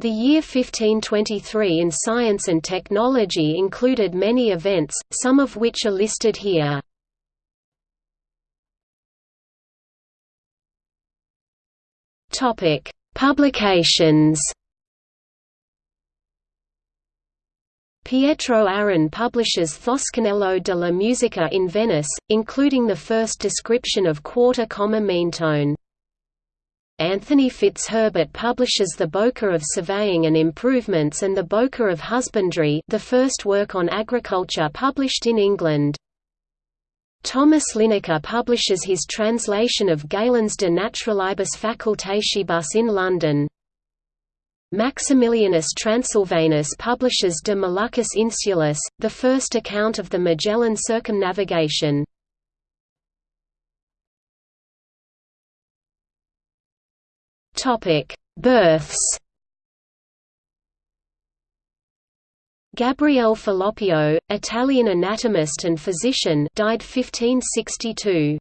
The year 1523 in science and technology included many events, some of which are listed here. Topic: Publications Pietro Aron publishes Toscanello della Musica in Venice, including the first description of quarter comma mean tone. Anthony Fitzherbert publishes the Boke of Surveying and Improvements and the Boke of Husbandry the first work on agriculture published in England. Thomas Linacre publishes his translation of Galen's De Naturalibus Facultatibus in London. Maximilianus Transylvanus publishes De Moluccis Insulis, the first account of the Magellan circumnavigation. Births Gabriele Falloppio, Italian anatomist and physician died 1562.